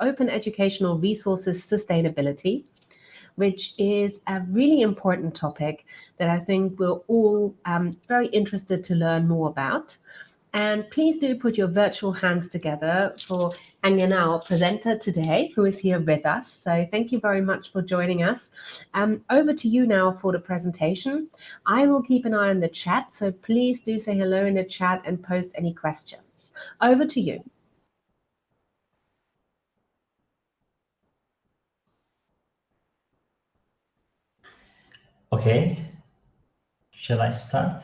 Open Educational Resources Sustainability, which is a really important topic that I think we're all um, very interested to learn more about. And please do put your virtual hands together for Anyana, our presenter today, who is here with us. So thank you very much for joining us. Um, over to you now for the presentation. I will keep an eye on the chat, so please do say hello in the chat and post any questions. Over to you. Okay. Shall I start,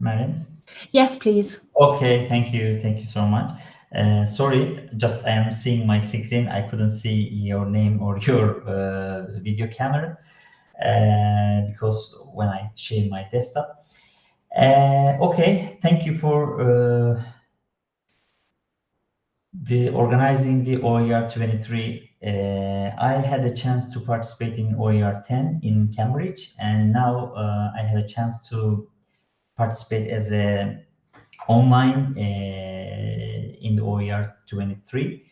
Marin? Yes, please. Okay, thank you. Thank you so much. Uh, sorry, just I am seeing my screen. I couldn't see your name or your uh, video camera uh, because when I share my desktop. Uh, okay, thank you for uh, the organizing the OER 23. Uh, I had a chance to participate in OER 10 in Cambridge, and now I have a chance to participate as a online uh, in the OER 23.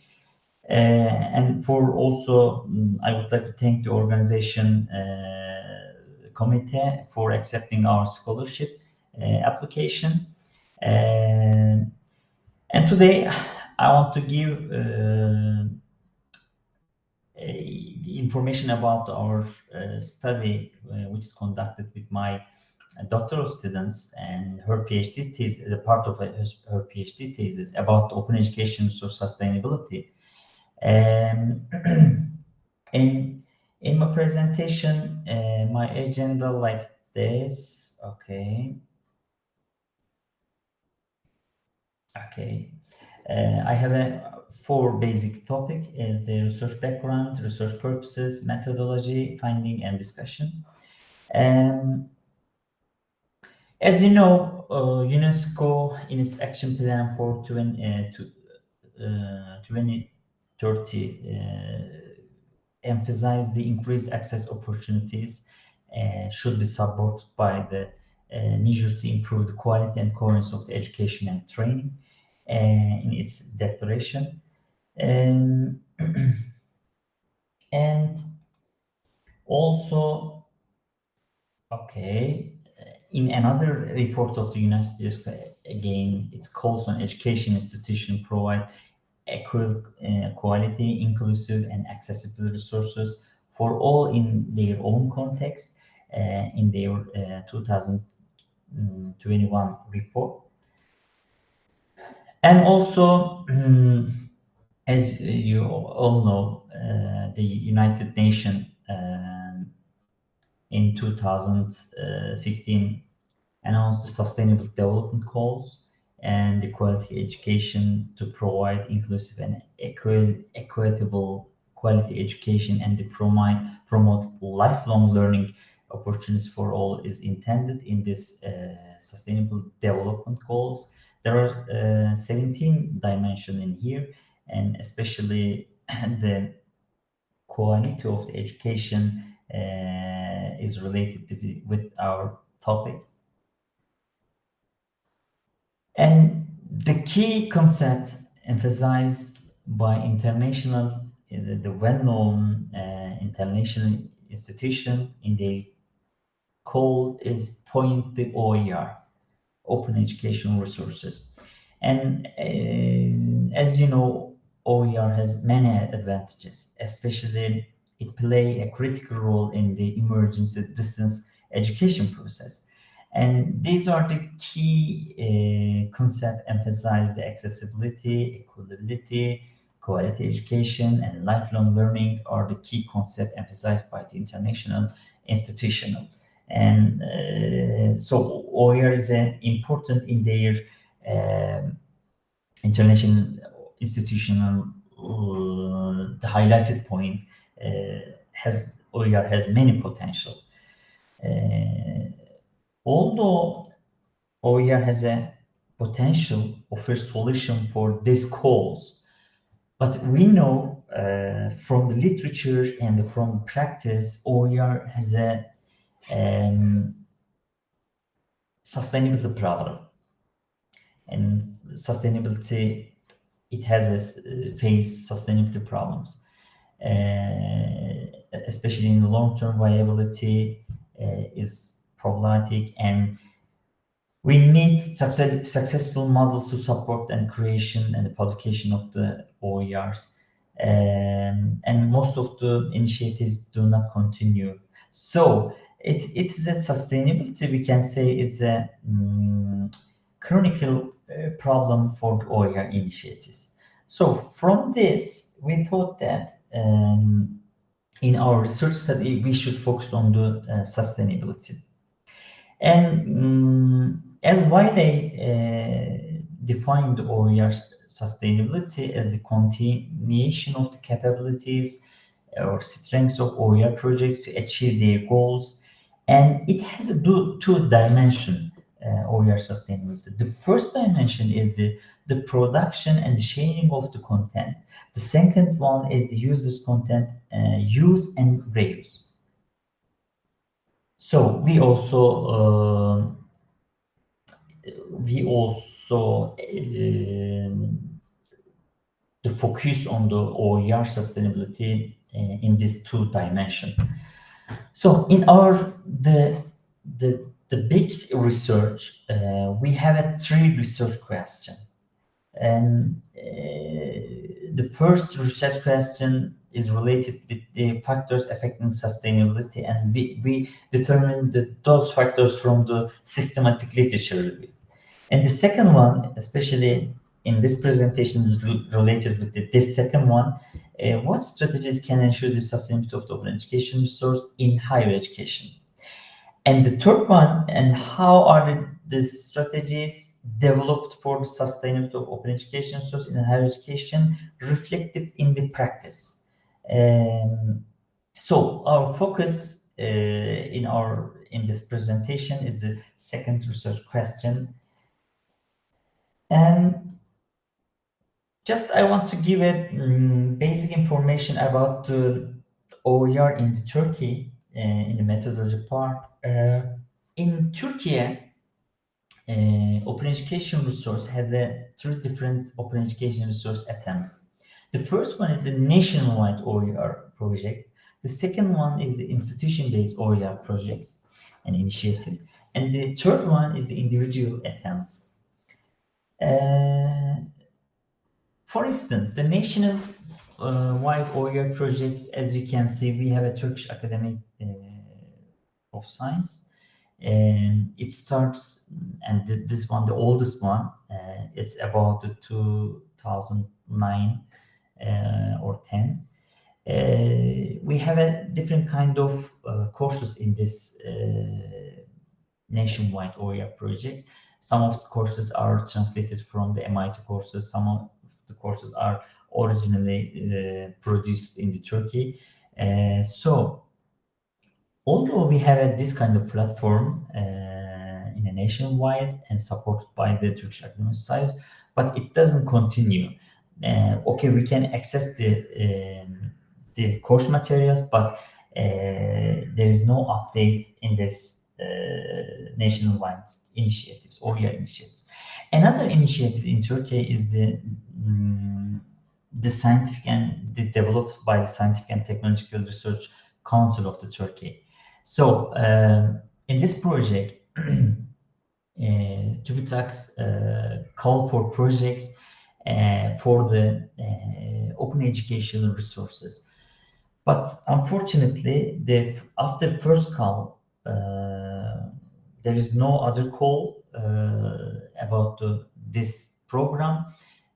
Uh, and for also, um, I would like to thank the organization uh, committee for accepting our scholarship application. and today, I want to give information about our uh, study, uh, which is conducted with my doctoral students and her PhD thesis is a part of her PhD thesis about open education for sustainability. Um, in in my presentation, uh, my agenda like this. Okay. Okay. Uh, I have a four basic topic is the research background, research purposes, methodology, finding, and discussion. Um, as you know, uh, UNESCO in its action plan for 20, uh, to, uh, 2030 uh, emphasized the increased access opportunities uh, should be supported by the uh, measures to improve the quality and coherence of the education and training in its declaration. Um, and also, okay, in another report of the UNESCO, again, it calls on education institution provide equal, uh, quality, inclusive, and accessible resources for all in their own context uh, in their uh, 2021 report. And also, um, as you all know, uh, the United Nations in 2015 announced the Sustainable Development Goals and the quality education to provide inclusive and equitable quality education and to promote, promote lifelong learning opportunities for all is intended in this uh, sustainable development goals. There are uh, 17 dimensions in here and especially the quality of the education uh, is related to, with our topic. And the key concept emphasized by international, the, the well-known uh, international institution in the call is point the OER, Open Educational Resources. And uh, as you know, OER has many advantages, especially it play a critical role in the emergency distance education process. And these are the key uh, concepts emphasize the accessibility, equality, quality education, and lifelong learning are the key concepts emphasized by the international institutional. And uh, so OER is uh, important in their um, international institutional uh, the highlighted point uh, has OER has many potential. Uh, although OER has a potential of a solution for this cause, but we know uh, from the literature and from practice, OER has a sustainability problem. And sustainability it has a, faced sustainability problems, especially in the long-term viability is problematic and we need success, successful models to support and creation and the publication of the OERs. Um, and most of the initiatives do not continue. So it, it's a sustainability, we can say it's a um, chronicle uh, problem for the OER initiatives. So from this, we thought that um, in our research study, we should focus on the uh, sustainability. And um, as Wiley uh, defined OER sustainability as the continuation of the capabilities or strengths of OER projects to achieve their goals. And it has a two, two dimension uh, OER sustainability. The first dimension is the, the production and sharing of the content. The second one is the user's content uh, use and reuse. So we also uh, we also um, the focus on the OER sustainability uh, in this two dimension. So in our the the the big research uh, we have a three research question, and uh, the first research question is related with the factors affecting sustainability, and we we determine the, those factors from the systematic literature review. And the second one, especially in this presentation, is related with the, this second one. Uh, what strategies can ensure the sustainability of the open education resource in higher education? And the third one, and how are the, the strategies developed for the sustainability of open education resource in higher education reflective in the practice? Um, so our focus uh, in our in this presentation is the second research question and just I want to give a um, basic information about the OER in Turkey uh, in the methodology part. Uh, in Turkey, uh, Open Education Resource has a three different Open Education Resource attempts. The first one is the nationwide OER project. The second one is the institution-based OER projects and initiatives. And the third one is the individual attempts. Uh, for instance, the national uh, wide OER projects, as you can see, we have a Turkish Academy uh, of Science, and it starts, and th this one, the oldest one, uh, it's about the 2009 uh, or 10. Uh, we have a different kind of courses in this nationwide OER project. Some of the courses are translated from the MIT courses. Some of the courses are originally uh, produced in the Turkey. Uh, so, although we have a, this kind of platform uh, in a nationwide and supported by the Turkish Academic Society, but it doesn't continue. Uh, okay, we can access the um, the course materials, but uh, there is no update in this nationwide initiatives, OER initiatives. Another initiative in Turkey is the um, the scientific and the developed by the Scientific and Technological Research Council of the Turkey. So uh, in this project, uh, TÜBİTAK's uh, call for projects uh, for the uh, open educational resources. But unfortunately, the after first call, uh, there is no other call uh, about the, this program.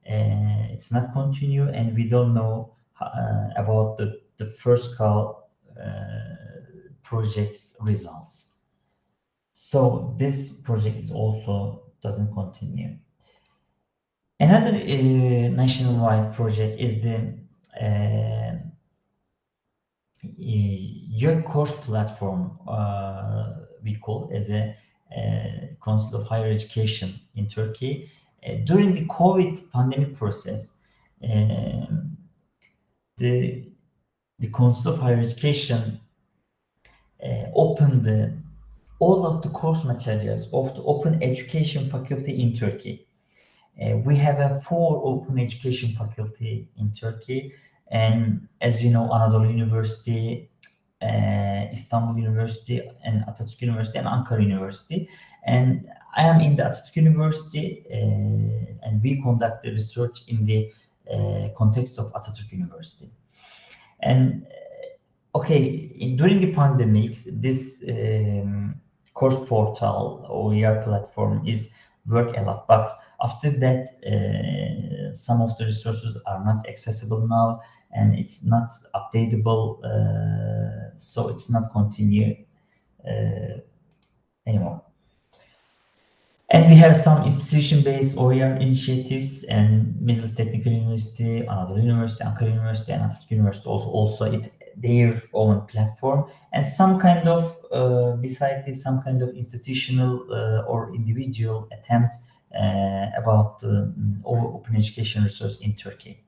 Uh, it's not continue, and we don't know uh, about the, the first call project's results. So this project is also doesn't continue. Another uh, nationwide project is the uh, YÖK course platform uh, we call as a Council of Higher Education in Turkey. Uh, during the COVID pandemic process, um, the, the Council of Higher Education uh, opened the, all of the course materials of the Open Education Faculty in Turkey. Uh, we have a four open education faculty in Turkey. And as you know, Anadolu University, uh, Istanbul University, and Atatürk University, and Ankara University. And I am in the Atatürk University, uh, and we conduct the research in the uh, context of Atatürk University. And uh, okay, in, during the pandemics, this um, course portal or OER platform is work a lot, but after that, uh, some of the resources are not accessible now and it's not updatable, uh, so it's not continue uh, anymore. And we have some institution-based OER initiatives and Middle Technical University, Anadolu University, Ankara University, and Atatürk University also, also it, their own platform. And some kind of, uh, besides this, some kind of institutional uh, or individual attempts uh, about um, open education research in Turkey.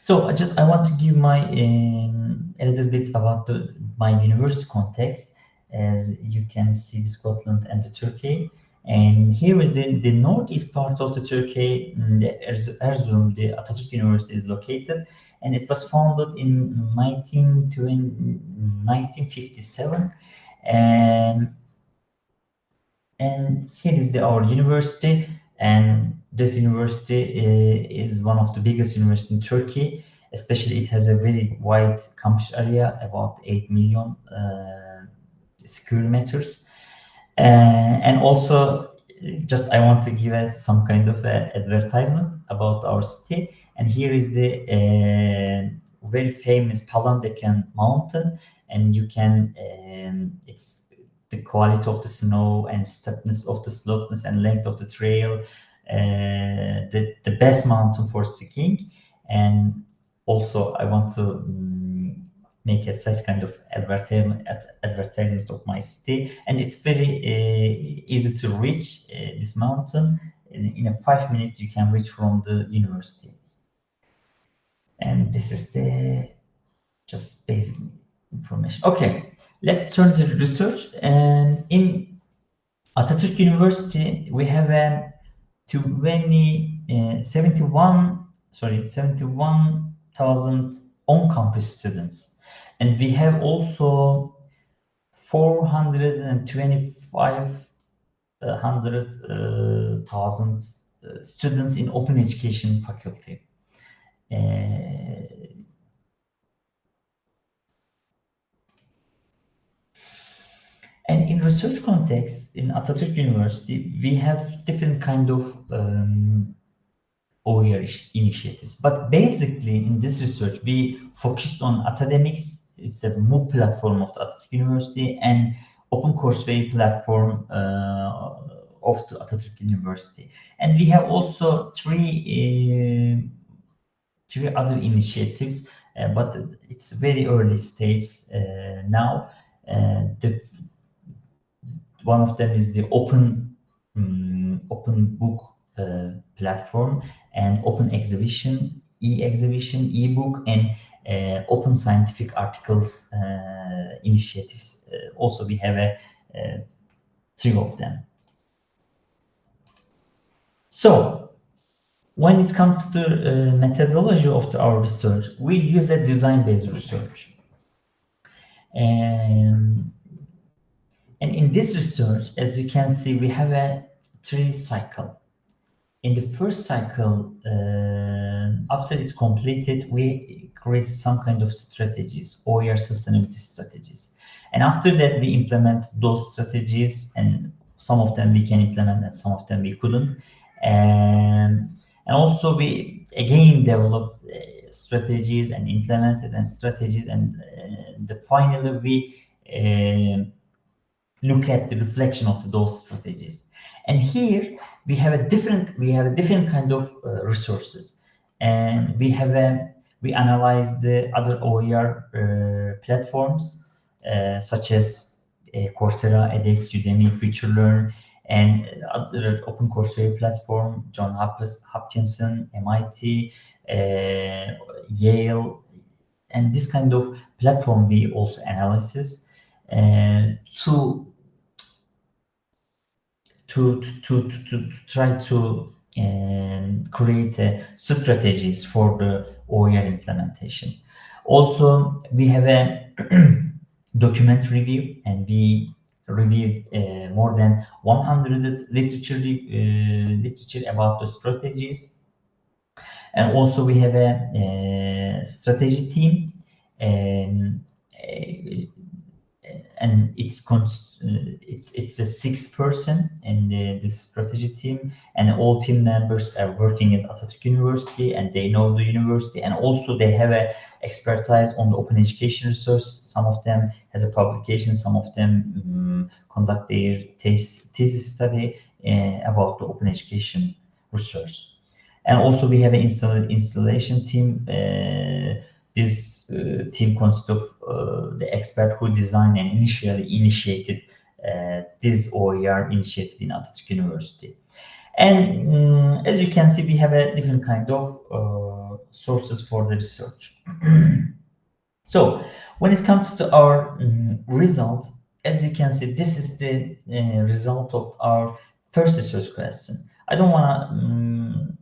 So I just I want to give my um, a little bit about the, my university context. As you can see, Scotland and the Turkey. And here is the, the northeast part of the Turkey, mm, the Erzurum, the Atatürk University is located. And it was founded in 19, 1957. And and here is the, our university. And this university uh, is one of the biggest universities in Turkey. Especially, it has a very wide campus area, about 8 million uh, square meters. Uh, and also, just I want to give us some kind of advertisement about our city. And here is the very famous Palandöken mountain. And you can, um, it's the quality of the snow and steepness of the slopeness and length of the trail, the, the best mountain for skiing. And also I want to um, make a such kind of advertisement, advertisement of my city. And it's very uh, easy to reach uh, this mountain. In, in five minutes, you can reach from the university. And this is the just basic information. Okay, let's turn to research. And in Atatürk University, we have a 20, uh, 71, sorry, 71,000 on-campus students. And we have also 425,000 uh, uh, students in open education faculty. Uh, And in research context, in Atatürk University, we have different kind of um, OER initiatives. But basically, in this research, we focused on Atademix. It's a MOOC platform of the Atatürk University and Open Courseware platform uh, of the Atatürk University. And we have also three uh, three other initiatives, uh, but it's very early stage uh, now. Uh, the one of them is the open um, open book uh, platform and open exhibition, e-exhibition, e-book, and uh, open scientific articles uh, initiatives. Uh, also, we have a, a three of them. So, when it comes to uh, methodology of the, our research, we use a design-based research. And and in this research, as you can see, we have a three cycle. In the first cycle, uh, after it's completed, we create some kind of strategies, OER sustainability strategies. And after that, we implement those strategies and some of them we can implement and some of them we couldn't. And, and also we again developed uh, strategies and implemented and strategies and uh, the finally we uh, look at the reflection of those strategies. And here we have a different we have a different kind of uh, resources, and we have a we analyze the other OER uh, platforms uh, such as uh, Coursera, edX, Udemy, FutureLearn, and other open courseware platform, John Hopkinson, MIT, uh, Yale, and this kind of platform we also analysis uh, to to, to, to, to, try to and create uh, strategies for the OER implementation. Also, we have a document review and we reviewed uh, more than 100 literature, uh, literature about the strategies. And also we have a, a strategy team and and it's it's it's a six person in the, this strategy team and all team members are working at Atatürk University and they know the university and also they have a expertise on the open education resource. Some of them has a publication some of them um, conduct their thesis study uh, about the open education resource. And also we have an install installation team uh, this uh, team consists of uh, the expert who designed and initially initiated uh, this OER initiative in Atatürk University. And um, as you can see, we have a different kind of sources for the research. so when it comes to our um, results, as you can see, this is the uh, result of our first research question. I don't want to um,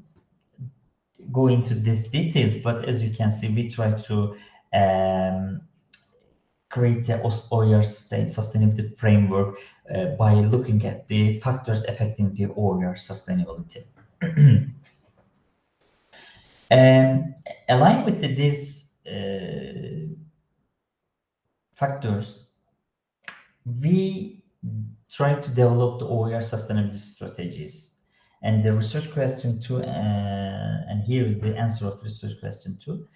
go into these details, but as you can see, we try to um, create a OER sustainability framework uh, by looking at the factors affecting the OER sustainability. um, aligned with the, these uh, factors, we try to develop the OER sustainability strategies. And the research question two, uh, and here is the answer of research question two.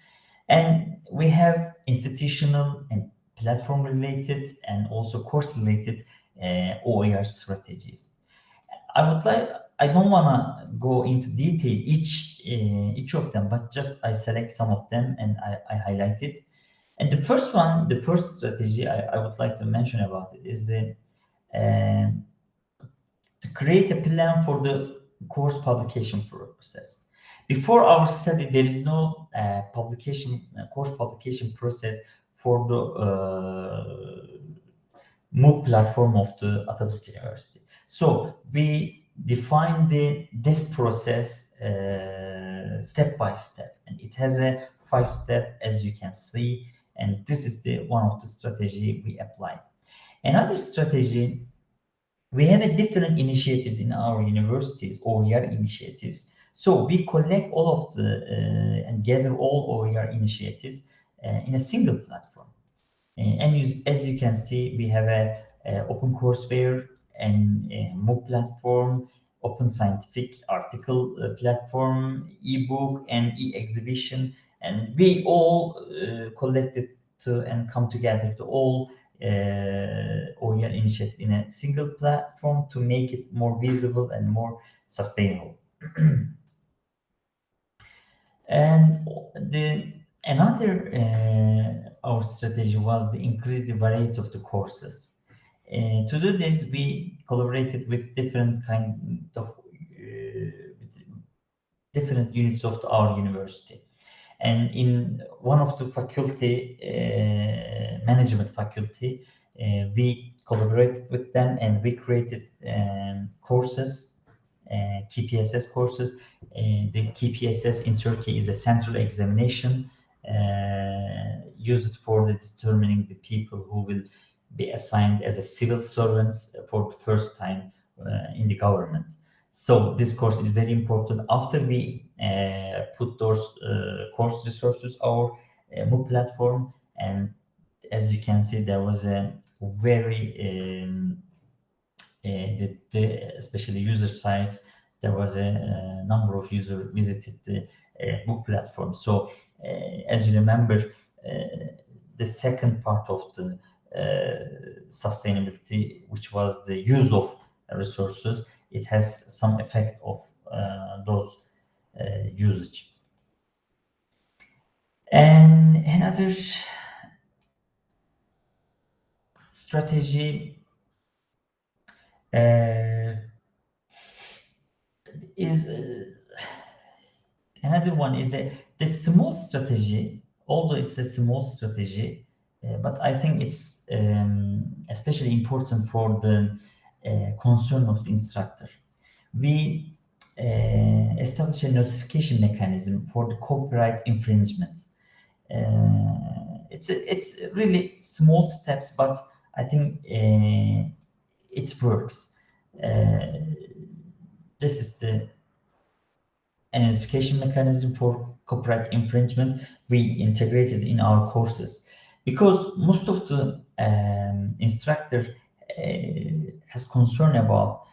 And we have institutional and platform related and also course related uh, OER strategies. I would like, I don't want to go into detail each uh, each of them, but just I select some of them and I, I highlight it. And the first one, the first strategy I, I would like to mention about it is the uh, to create a plan for the course publication process. Before our study, there is no uh, publication uh, course publication process for the uh, MOOC platform of the Atatürk University. So we define the this process uh, step by step, and it has a five step as you can see, and this is the one of the strategy we apply. Another strategy, we have a different initiatives in our universities, or OER initiatives so we collect all of the uh, and gather all OER initiatives uh, in a single platform. And you, as you can see, we have a, a open courseware and MOOC platform, open scientific article uh, platform, ebook and e-exhibition, and we all uh, collected to and come together to all uh, OER initiative in a single platform to make it more visible and more sustainable. And the another uh, our strategy was to increase the variety of the courses. Uh, to do this, we collaborated with different kind of uh, different units of the, our university. And in one of the faculty, uh, management faculty, uh, we collaborated with them and we created um, courses KPSS courses. Uh, the KPSS in Turkey is a central examination uh, used for determining the people who will be assigned as a civil servants for the first time in the government. So this course is very important. After we uh, put those uh, course resources our uh, MOOC platform, and as you can see, there was a very um, Eh, the, the, especially user size, there was a, a number of users visited the eh, book platform. So eh, as you remember, the second part of the sustainability, which was the use of resources, it has some effect of those usage. And another strategy uh, is uh, another one is that the small strategy, although it's a small strategy, uh, but I think it's um, especially important for the uh, concern of the instructor. We uh, establish a notification mechanism for the copyright infringement. Uh, it's a, it's really small steps, but I think uh, it works. this is the identification mechanism for copyright infringement we integrated in our courses because most of the um, instructor uh, has concern about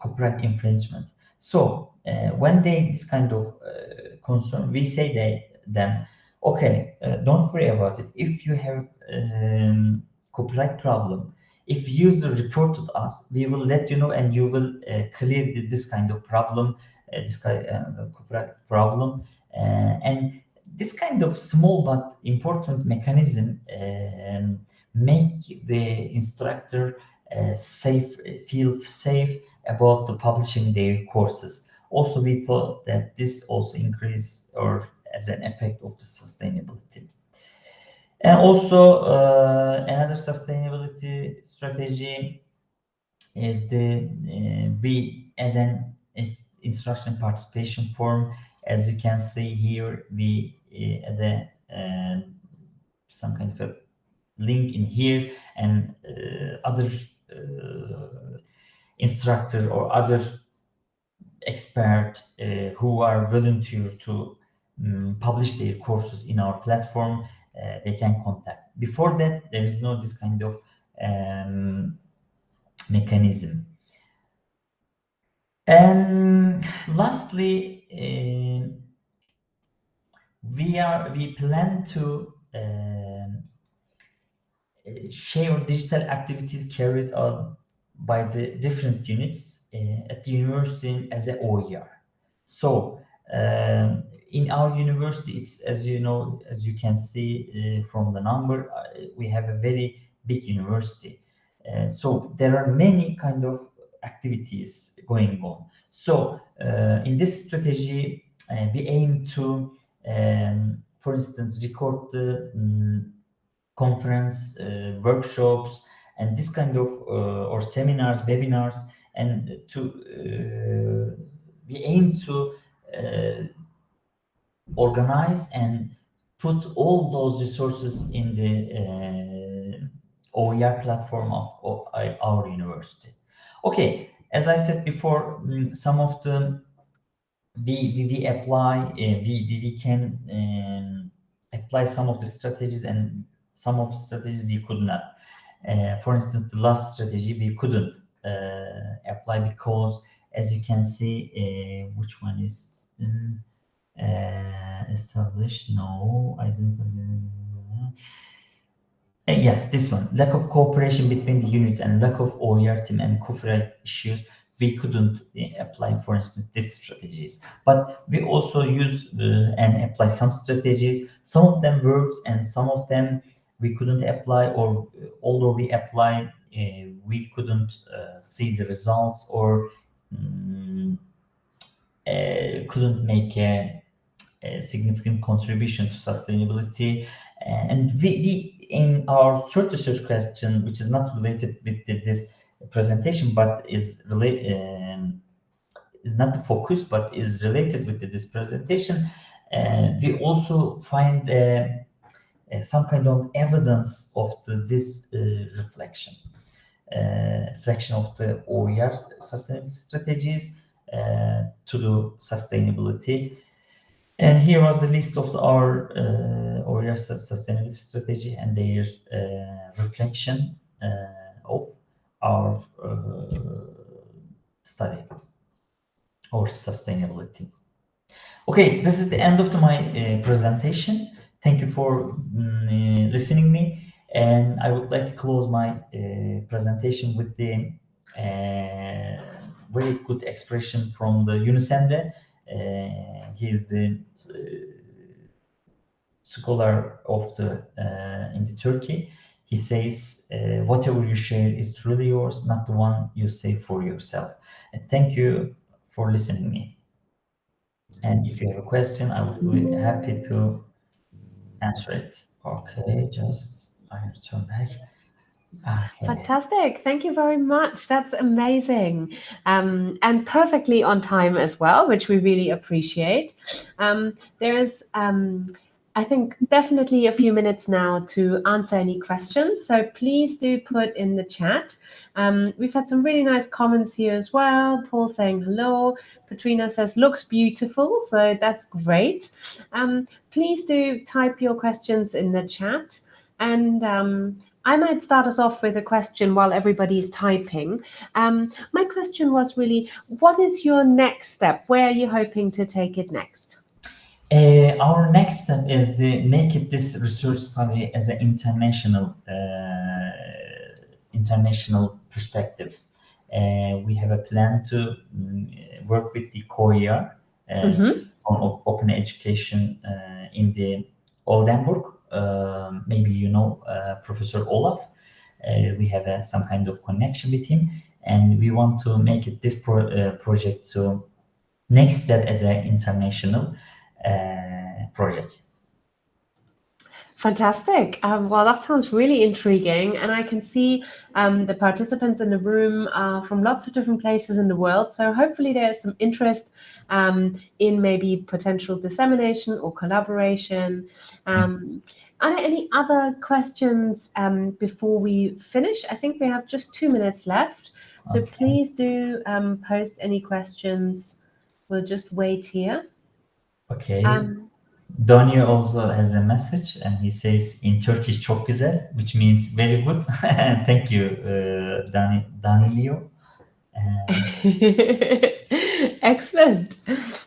copyright infringement. So uh, when they this kind of uh, concern, we say they, them, okay, uh, don't worry about it. If you have um, copyright problem, if user reported us, we will let you know and you will uh, clear this kind of problem, uh, this kind of copyright problem. and this kind of small but important mechanism um, make the instructor uh, safe, feel safe about the publishing their courses. Also, we thought that this also increase or as an effect of the sustainability. And also uh, another sustainability strategy is the uh, we add an instruction participation form. As you can see here, we uh, add a, uh, some kind of a link in here and uh, other uh, instructor or other expert uh, who are volunteer to um, publish their courses in our platform, uh, they can contact. Before that, there is no this kind of um, mechanism. And lastly, uh, we are we plan to um, share digital activities carried out by the different units uh, at the university as a OER. So um, in our university, it's, as you know, as you can see uh, from the number, uh, we have a very big university. Uh, so there are many kind of activities going on. So in this strategy, we aim to, um, for instance, record the um, conference, workshops, and this kind of or seminars, webinars, and to we aim to uh, organize and put all those resources in the OER platform of, of our university. Okay, as I said before, mm, some of the we, we, we apply, uh, we, we, can um, apply some of the strategies and some of the strategies we could not. Uh, for instance, the last strategy we couldn't uh, apply because, as you can see, uh, which one is established? No, I didn't. Uh, yes, this one. Lack of cooperation between the units and lack of OER team and copyright issues. We couldn't uh, apply, for instance, these strategies. But we also use uh, and apply some strategies. Some of them works and some of them we couldn't apply or although we apply uh, we couldn't uh, see the results or um, uh, couldn't make a, a, significant contribution to sustainability and we, we in our short research question which is not related with this presentation but is related um, is not the focus but is related with this presentation uh, we also find uh, uh, some kind of evidence of the, this uh, reflection, reflection of the OER sustainability strategies to the sustainability. And here was the list of our uh, sustainability strategy and their uh, reflection uh, of our study or sustainability. Okay, this is the end of the, my presentation. Thank you for um, listening me. And I would like to close my uh, presentation with the uh, very good expression from the. Uh, Uh, he's the uh, scholar of the uh, in the Turkey. He says, whatever you share is truly yours, not the one you say for yourself. And thank you for listening me. And if you have a question, I would be happy to answer it. Okay, just I have to turn back. Fantastic. Thank you very much. That's amazing. Um, and perfectly on time as well, which we really appreciate. Um, there's, um, I think, definitely a few minutes now to answer any questions. So please do put in the chat. Um, we've had some really nice comments here as well. Paul saying hello. Katrina says, looks beautiful. So that's great. Um, please do type your questions in the chat. And um, I might start us off with a question while everybody's typing. Um, my question was really, what is your next step? Where are you hoping to take it next? Uh, our next step is to make it this research study as an international uh, international perspectives. Uh, we have a plan to um, work with the COER mm -hmm. on open education uh, in the Oldenburg um, maybe you know uh, Professor Olaf. Uh, we have uh, some kind of connection with him, and we want to make it this pro project so next step as an international project. Fantastic. Um, well, that sounds really intriguing. And I can see um, the participants in the room are from lots of different places in the world. So hopefully there's some interest um, in maybe potential dissemination or collaboration. Um, are there any other questions um, before we finish? I think we have just two minutes left. So okay. please do um, post any questions. We'll just wait here. Okay. Donnie also has a message and he says in Turkish çok güzel, which means very good. Thank you, uh, Dani, Danilio. Excellent.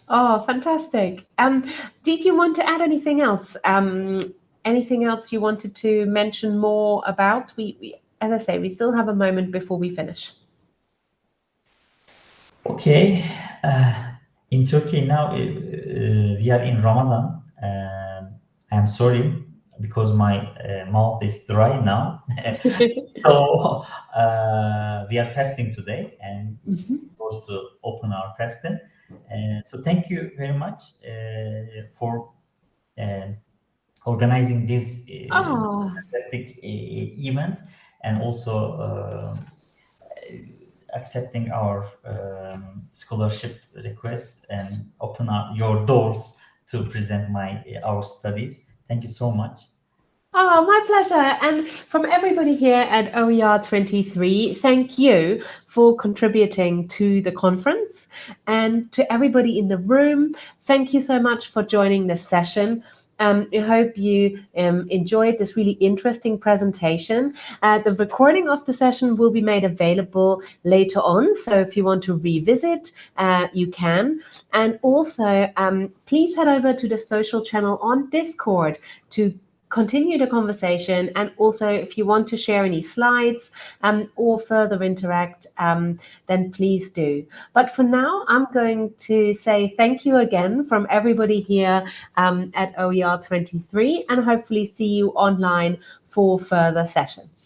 Oh, fantastic. Um, did you want to add anything else? Um, anything else you wanted to mention more about? We, we as I say, we still have a moment before we finish. Okay. Uh, in Turkey now, uh, we are in Ramadan um, I'm sorry because my uh, mouth is dry now. so uh, we are fasting today and mm -hmm. supposed to open our fasting. Uh, so thank you very much uh, for uh, organizing this oh. fantastic event and also accepting our um, scholarship request and open up your doors to present my uh, our studies. Thank you so much. Oh, my pleasure. And from everybody here at OER 23, thank you for contributing to the conference. And to everybody in the room, thank you so much for joining this session. Um, I hope you um, enjoyed this really interesting presentation. Uh, the recording of the session will be made available later on, so if you want to revisit, uh, you can. And also, um, please head over to the social channel on Discord to continue the conversation. And also, if you want to share any slides um, or further interact, um, then please do. But for now, I'm going to say thank you again from everybody here um, at OER 23 and hopefully see you online for further sessions.